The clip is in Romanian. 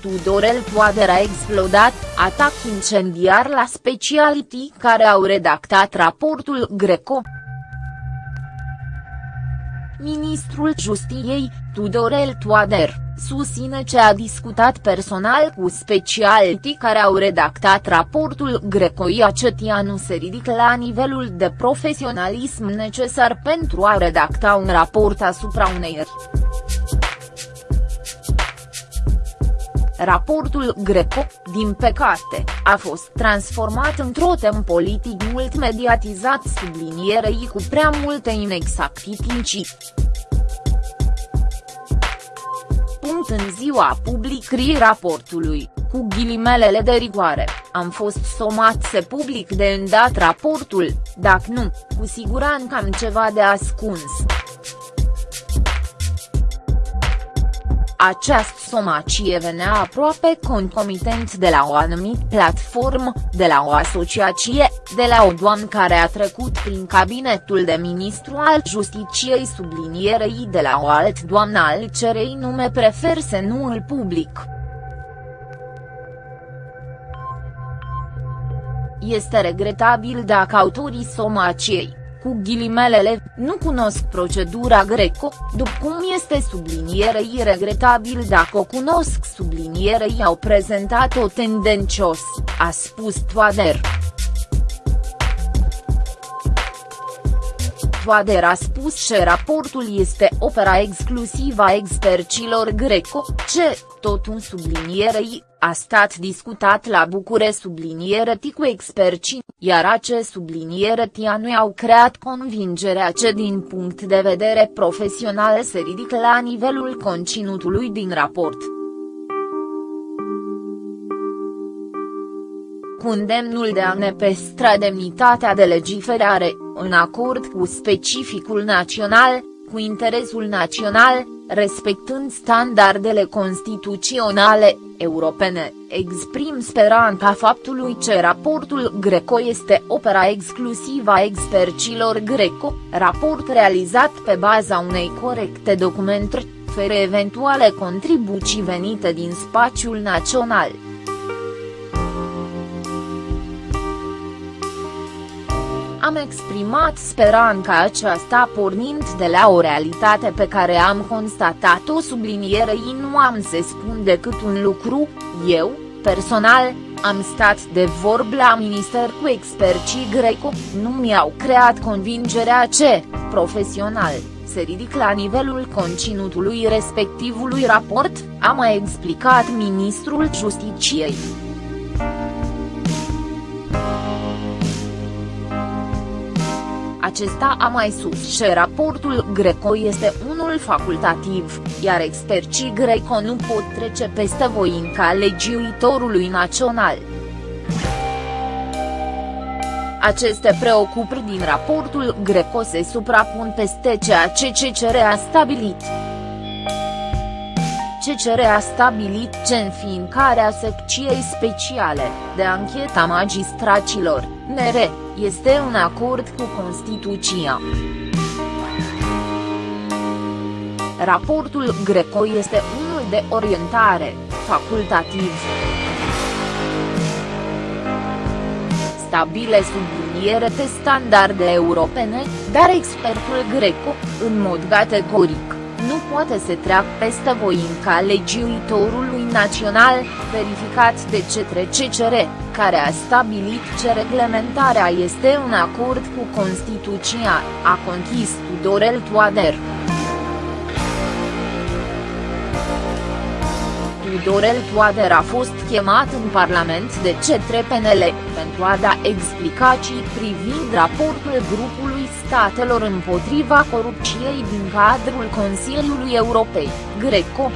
Tudorel Toader a explodat, atac incendiar la speciality care au redactat raportul Greco. Ministrul Justiției, Tudorel Toader, susține ce a discutat personal cu speciality care au redactat raportul Greco Iacetia nu se ridică la nivelul de profesionalism necesar pentru a redacta un raport asupra unei eri. Raportul Greco, din păcate, a fost transformat într-o tem politic mult mediatizat sublinierei cu prea multe inexactitudini. Punct în ziua publicării raportului, cu ghilimelele de rigoare, am fost somat să public de îndat raportul, dacă nu, cu siguranță am ceva de ascuns. Această somacie venea aproape concomitent de la o anumită platformă, de la o asociație, de la o doamnă care a trecut prin cabinetul de ministru al justiciei sublinierei de la o alt doamnă al cerei nume prefer să nu îl public. Este regretabil dacă autorii somaciei, cu ghilimelele, nu cunosc procedura greco, după cum este sublinierei regretabil dacă o cunosc sublinierei au prezentat-o tendențios, a spus Toader. Toader a spus că raportul este opera exclusivă a expercilor greco, ce, tot un sublinierei, a stat discutat la Bucure subliniereti cu experții, iar ace subliniereti nu au creat convingerea ce din punct de vedere profesional se ridică la nivelul conținutului din raport. cu îndemnul de a ne păstra demnitatea de legiferare, în acord cu specificul național, cu interesul național, respectând standardele constituționale, europene, exprim speranța faptului că raportul Greco este opera exclusivă a expercilor Greco, raport realizat pe baza unei corecte documentări, fără eventuale contribuții venite din spațiul național. Am exprimat speranța aceasta pornind de la o realitate pe care am constatat-o sublinierei nu am să spun decât un lucru, eu, personal, am stat de vorbă la minister cu experții greco, nu mi-au creat convingerea ce, profesional, se ridic la nivelul conținutului respectivului raport, a mai explicat ministrul Justiciei. Acesta a mai sus și raportul Greco este unul facultativ, iar experții Greco nu pot trece peste voinca legiuitorului național. Aceste preocupări din raportul Greco se suprapun peste ceea ce CCR a stabilit. CCR a stabilit ce înființarea secției speciale, de ancheta magistracilor, NR, este un acord cu Constituția. Raportul Greco este unul de orientare, facultativ. Stabile subliniere de standarde europene, dar expertul Greco, în mod categoric, nu poate să treacă peste voinca legiuitorului național, verificat de cetre CCR, care a stabilit ce reglementarea este în acord cu Constituția, a conchis Tudorel Toader. Tudorel Toader a fost chemat în Parlament de cetre PNL, pentru a da explicații privind raportul grupului statelor împotriva corupției din cadrul Consiliului Europei, Greco.